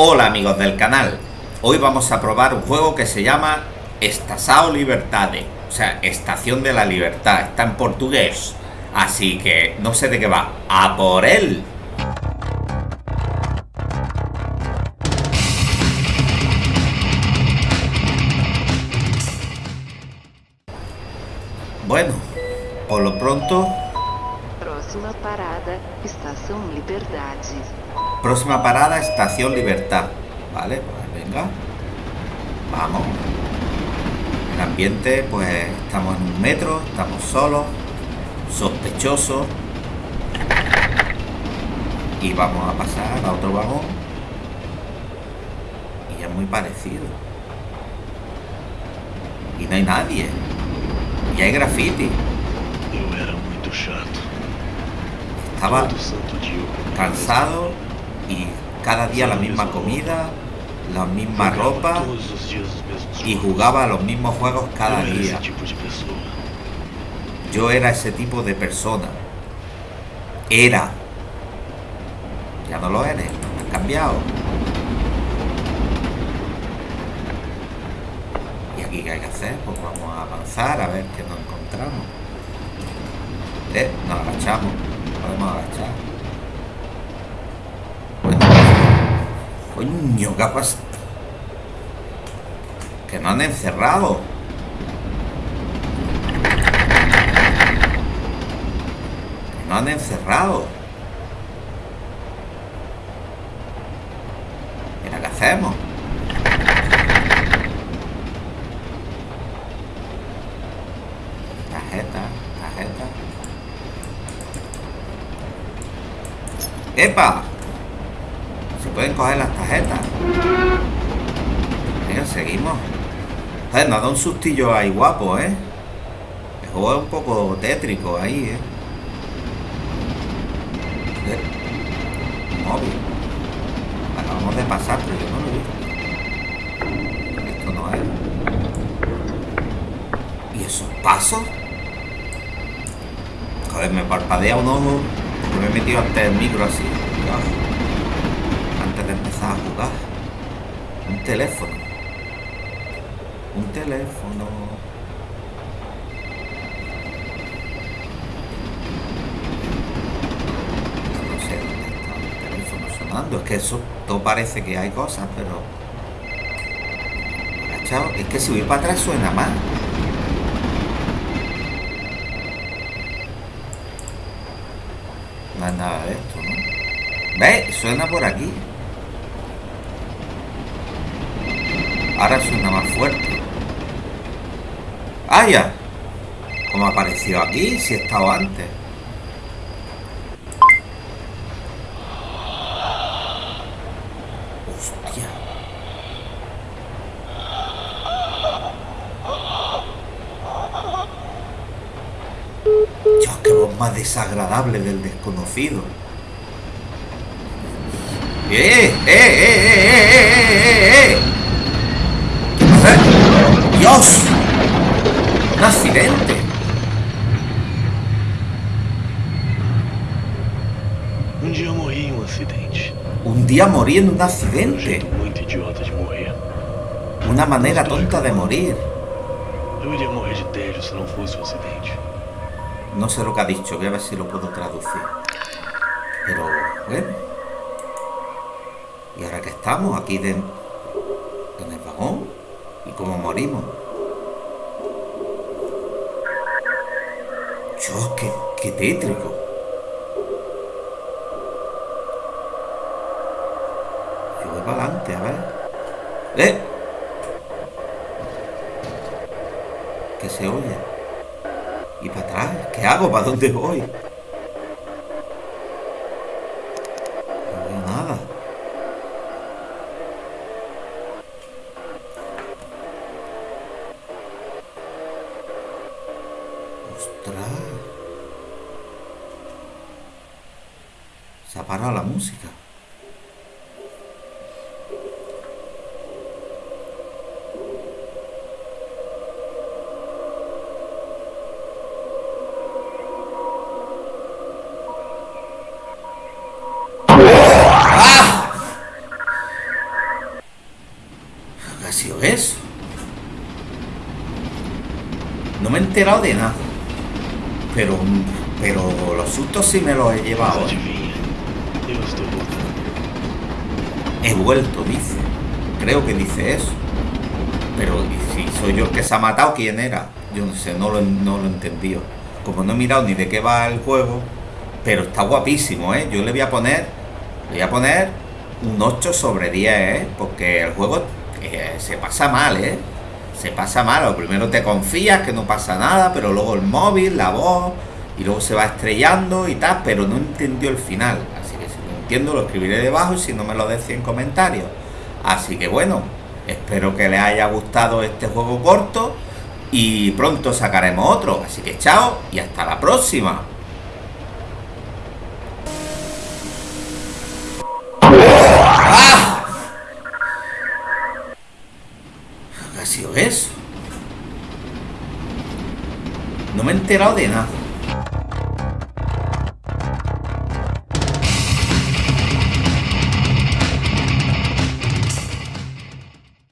Hola amigos del canal, hoy vamos a probar un juego que se llama Estação Libertade, o sea, Estación de la Libertad, está en portugués, así que no sé de qué va, ¡a por él! Bueno, por lo pronto... Próxima parada, Estação Liberdade. Próxima parada, Estación Libertad. Vale, pues venga. Vamos. El ambiente, pues estamos en un metro, estamos solos, sospechosos. Y vamos a pasar a otro vagón. Y es muy parecido. Y no hay nadie. Y hay graffiti. Eu era muito chato. Comia cansado y cada día la misma comida, la misma ropa y jugaba a los mismos juegos cada día. Yo era ese tipo de persona. Era. Ya no lo eres. Has cambiado. ¿Y aquí qué hay que hacer? Pues vamos a avanzar a ver qué nos encontramos. Eh, nos agachamos. Podemos agachar. Bueno, coño, ¿qué? Que no han encerrado. No han encerrado. Mira, ¿qué hacemos? Tarjeta, tarjeta. ¡Epa! Pueden coger las tarjetas. Venga, seguimos. Joder, nos da un sustillo ahí guapo, ¿eh? El juego es un poco tétrico ahí, ¿eh? Móvil. Acabamos de pasar, pero yo no lo visto. Esto no es. ¿Y esos pasos? Joder, me parpadea un ojo. porque Me he metido antes el micro así. Empezar a jugar. Un teléfono. Un teléfono. No sé dónde está el teléfono sonando. Es que eso todo parece que hay cosas, pero. Agachado. Es que si voy para atrás suena más. No es nada de esto, ¿no? ¿Ves? Suena por aquí. Ahora suena más fuerte. ¡Ah, ya! ¿Cómo ha aparecido aquí? Si he estado antes. Hostia. Dios, qué voz más desagradable del desconocido. ¡Eh! ¡Eh! ¡Eh! ¡Eh! ¡Eh! ¡Eh! ¡Eh! ¡Un accidente! Um em um. Un día morí en un accidente. jeito muito idiota de morrer. Una manera tonta de morir. No sé lo que ha dicho, voy a ver si lo puedo traducir. Pero, bueno. ¿Y ahora que estamos? Aquí de, en el vagón. ¿Y cómo morimos? Dios, qué, qué tétrico. Yo voy para adelante, a ver. ¡Eh! ¿Qué se oye? ¿Y para atrás? ¿Qué hago? ¿Para dónde voy? No veo nada. ¡Ostras! La música. ¿Qué ha sido eso? No me he enterado de nada. Pero, pero los sustos sí me los he llevado. Voltando. He vuelto, dice. Creo que dice eso. Pero ¿y si soy yo el que se ha matado, ¿quién era? Yo no sé, no lo, no lo he entendido. Como no he mirado ni de qué va el juego, pero está guapísimo, ¿eh? Yo le voy a poner, voy a poner un 8 sobre 10, ¿eh? Porque el juego eh, se pasa mal, ¿eh? Se pasa mal. Lo primero te confías que no pasa nada, pero luego el móvil, la voz, y luego se va estrellando y tal, pero no entendió el final. Así que si lo lo escribiré debajo y si no me lo decís en comentarios. Así que bueno, espero que les haya gustado este juego corto y pronto sacaremos otro. Así que chao y hasta la próxima. ¡Ah! ¿Qué ha sido eso? No me he enterado de nada.